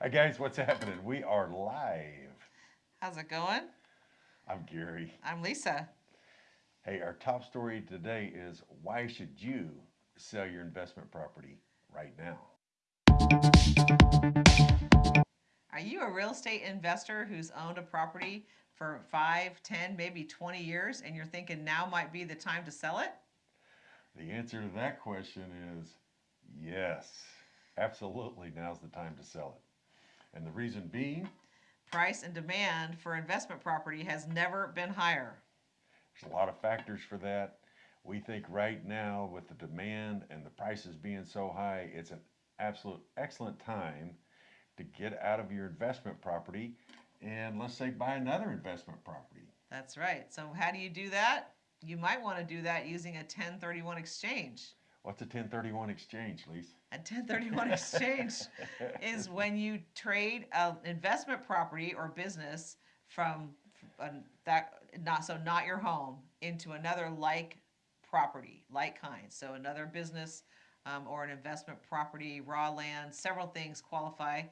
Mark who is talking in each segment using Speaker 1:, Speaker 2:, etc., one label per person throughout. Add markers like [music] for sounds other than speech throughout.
Speaker 1: Hi guys, what's happening? We are live.
Speaker 2: How's it going?
Speaker 1: I'm Gary.
Speaker 2: I'm Lisa.
Speaker 1: Hey, our top story today is why should you sell your investment property right now?
Speaker 2: Are you a real estate investor who's owned a property for 5, 10, maybe 20 years and you're thinking now might be the time to sell it?
Speaker 1: The answer to that question is yes. Absolutely, now's the time to sell it. And the reason being,
Speaker 2: Price and demand for investment property has never been higher.
Speaker 1: there's a lot of factors for that. We think right now, with the demand and the prices being so high, it's an absolute excellent time to get out of your investment property and let's say buy another investment property.
Speaker 2: That's right. So, how do you do that? You might want to do that using a 1031 exchange.
Speaker 1: What's a 1031 exchange, Lise?
Speaker 2: A 1031 [laughs] exchange is when you trade an investment property or business from uh, that not so not your home into another like property, like kind. So another business um, or an investment property, raw land, several things qualify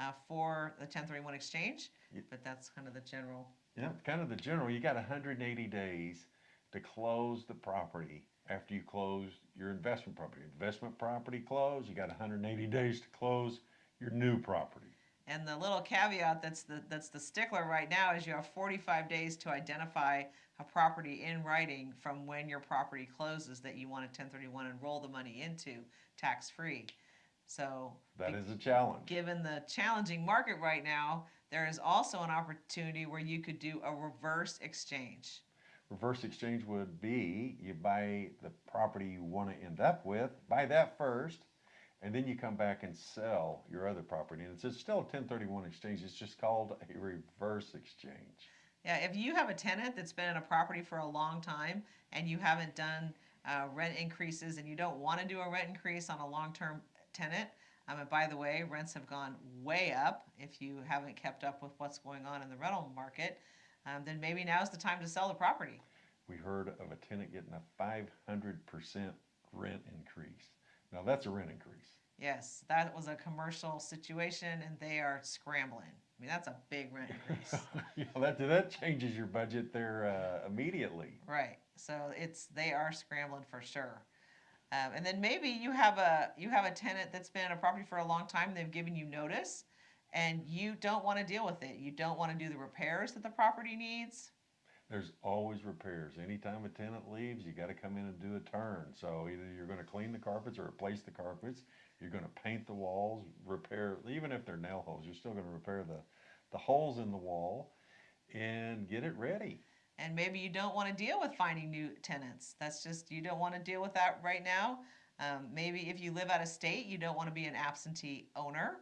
Speaker 2: uh, for the 1031 exchange. But that's kind of the general.
Speaker 1: Yeah, kind of the general. You got 180 days to close the property after you close your investment property. Investment property close, you got 180 days to close your new property.
Speaker 2: And the little caveat that's the that's the stickler right now is you have 45 days to identify a property in writing from when your property closes that you want a 1031 and roll the money into tax free. So
Speaker 1: That is a challenge.
Speaker 2: given the challenging market right now, there is also an opportunity where you could do a reverse exchange.
Speaker 1: Reverse exchange would be you buy the property you want to end up with, buy that first, and then you come back and sell your other property. And it's it's still a 1031 exchange, it's just called a reverse exchange.
Speaker 2: Yeah, if you have a tenant that's been in a property for a long time and you haven't done uh, rent increases and you don't want to do a rent increase on a long-term tenant, um, and by the way, rents have gone way up if you haven't kept up with what's going on in the rental market, um, then maybe now's the time to sell the property.
Speaker 1: We heard of a tenant getting a 500% rent increase. Now that's a rent increase.
Speaker 2: Yes, that was a commercial situation and they are scrambling. I mean, that's a big rent increase. [laughs]
Speaker 1: yeah, that, that changes your budget there uh, immediately.
Speaker 2: Right. So it's they are scrambling for sure. Um, and then maybe you have a you have a tenant that's been in a property for a long time. They've given you notice, and you don't want to deal with it. You don't want to do the repairs that the property needs.
Speaker 1: There's always repairs. Anytime a tenant leaves, you got to come in and do a turn. So either you're going to clean the carpets or replace the carpets. You're going to paint the walls, repair, even if they're nail holes, you're still going to repair the, the holes in the wall and get it ready.
Speaker 2: And maybe you don't want to deal with finding new tenants. That's just you don't want to deal with that right now. Um, maybe if you live out of state, you don't want to be an absentee owner,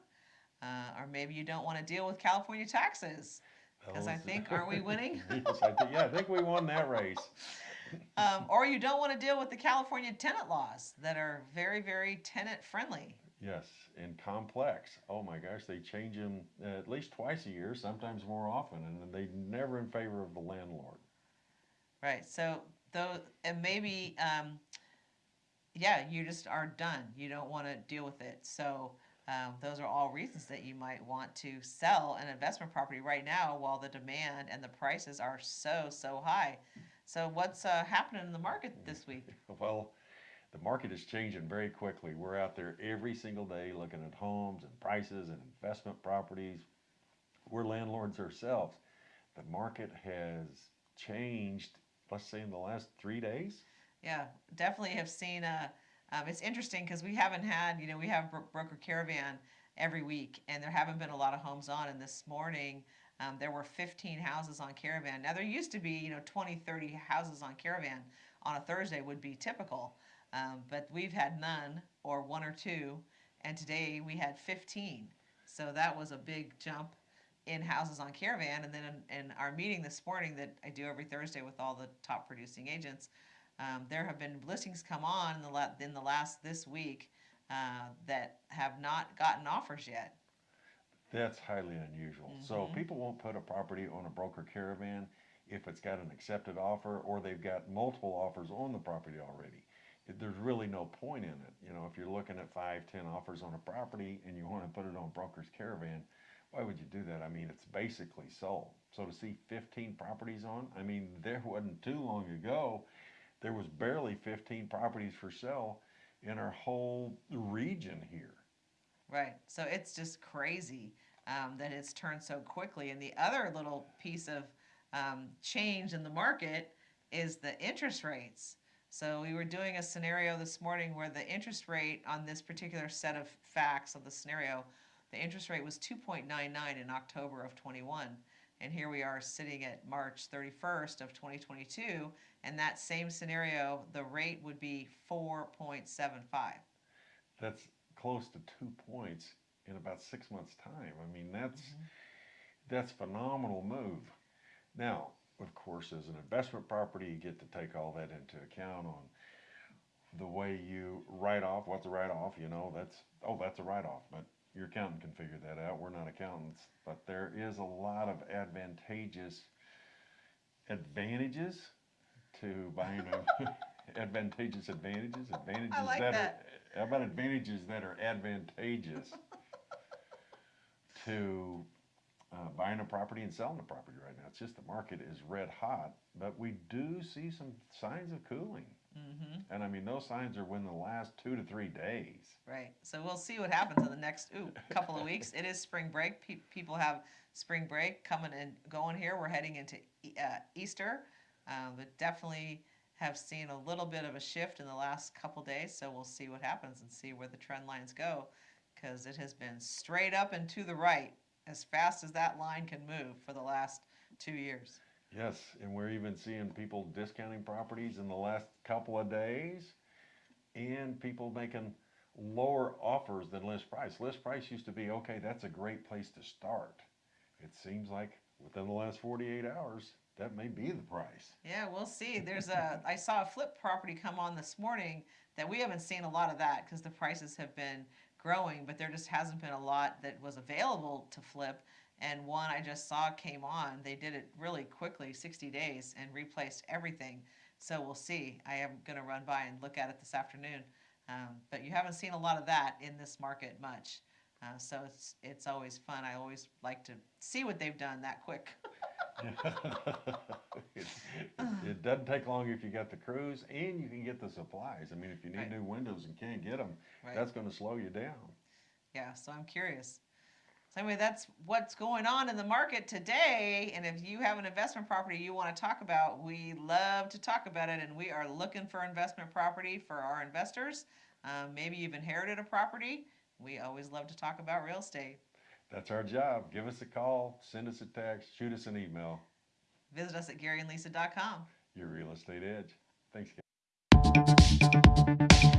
Speaker 2: uh, or maybe you don't want to deal with California taxes. Because I think, aren't we winning? [laughs]
Speaker 1: yes, I think, yeah, I think we won that race. [laughs]
Speaker 2: Um, or you don't want to deal with the California tenant laws that are very, very tenant friendly.
Speaker 1: Yes, and complex. Oh my gosh, they change them uh, at least twice a year, sometimes more often, and they never in favor of the landlord.
Speaker 2: Right. So though, and maybe, um, yeah, you just are done. You don't want to deal with it. So um, those are all reasons that you might want to sell an investment property right now while the demand and the prices are so so high. So what's uh, happening in the market this week? [laughs]
Speaker 1: Well, the market is changing very quickly. We're out there every single day looking at homes and prices and investment properties. We're landlords ourselves. The market has changed, let's say, in the last three days.
Speaker 2: Yeah, definitely have seen. Uh, um, it's interesting because we haven't had, you know, we have Bro- Broker Caravan every week, and there haven't been a lot of homes on. And this morning, um, there were 15 houses on Caravan. Now, there used to be, you know, 20, 30 houses on Caravan on a Thursday would be typical, um, but we've had none or one or two, and today we had 15. So that was a big jump in houses on Caravan. And then in, in our meeting this morning that I do every Thursday with all the top producing agents, um, there have been listings come on in the, la- in the last this week uh, that have not gotten offers yet.
Speaker 1: That's highly unusual. So
Speaker 2: Mhm.
Speaker 1: people won't put a property on a broker caravan if it's got an accepted offer or they've got multiple offers on the property already. it- there's really no point in it. You know, if you're looking at five, ten offers on a property and you wanna put it on Broker's Caravan, why would you do that? I mean, it's basically sold. So to see fifteen properties on, I mean, there wasn't too long ago, there was barely fifteen properties for sale in our whole region here.
Speaker 2: Right. So it's just crazy um, that it's turned so quickly. And the other little piece of um, change in the market is the interest rates. So we were doing a scenario this morning where the interest rate on this particular set of facts of the scenario, the interest rate was 2.99 in October of 21. And here we are sitting at March 31st of 2022. And that same scenario, the rate would be 4.75.
Speaker 1: That's close to two points in about six months' time. I mean, that's mm-hmm. that's phenomenal move. Now, of course, as an investment property, you get to take all that into account on the way you write off. What's a write off? You know, that's oh, that's a write off. But your accountant can figure that out. We're not accountants, but there is a lot of advantageous advantages to buying a [laughs] advantageous advantages advantages
Speaker 2: like
Speaker 1: that,
Speaker 2: that.
Speaker 1: are how about advantages that are advantageous to uh, buying a property and selling a property right now. It's just the market is red hot, but we do see some signs of cooling.
Speaker 2: Mm-hmm.
Speaker 1: And I mean, those signs are within the last two to three days.
Speaker 2: Right. So we'll see what happens in the next ooh, couple of weeks. It is spring break. Pe- people have spring break coming and going here. We're heading into E- uh, Easter, uh, but definitely have seen a little bit of a shift in the last couple days. So we'll see what happens and see where the trend lines go because it has been straight up and to the right as fast as that line can move for the last two years.
Speaker 1: Yes, and we're even seeing people discounting properties in the last couple of days and people making lower offers than list price. List price used to be okay, that's a great place to start. It seems like within the last 48 hours, that may be the price.
Speaker 2: Yeah, we'll see. There's a [laughs] I saw a flip property come on this morning that we haven't seen a lot of that because the prices have been growing, but there just hasn't been a lot that was available to flip. And one I just saw came on. They did it really quickly, 60 days, and replaced everything. So we'll see. I am going to run by and look at it this afternoon. Um, but you haven't seen a lot of that in this market much. Uh, so it's it's always fun. I always like to see what they've done that quick. [laughs] [laughs]
Speaker 1: it, it doesn't take long if you got the crews and you can get the supplies. I mean, if you need
Speaker 2: Right.
Speaker 1: new windows and can't get them,
Speaker 2: Right.
Speaker 1: that's going to slow you down.
Speaker 2: Yeah, so I'm curious. So anyway, that's what's going on in the market today. And if you have an investment property you want to talk about, we love to talk about it. And we are looking for investment property for our investors. Um, maybe you've inherited a property. We always love to talk about real estate.
Speaker 1: That's our job. Give us a call, send us a text, shoot us an email.
Speaker 2: Visit us at GaryandLisa.com.
Speaker 1: Your real estate edge. Thanks, guys.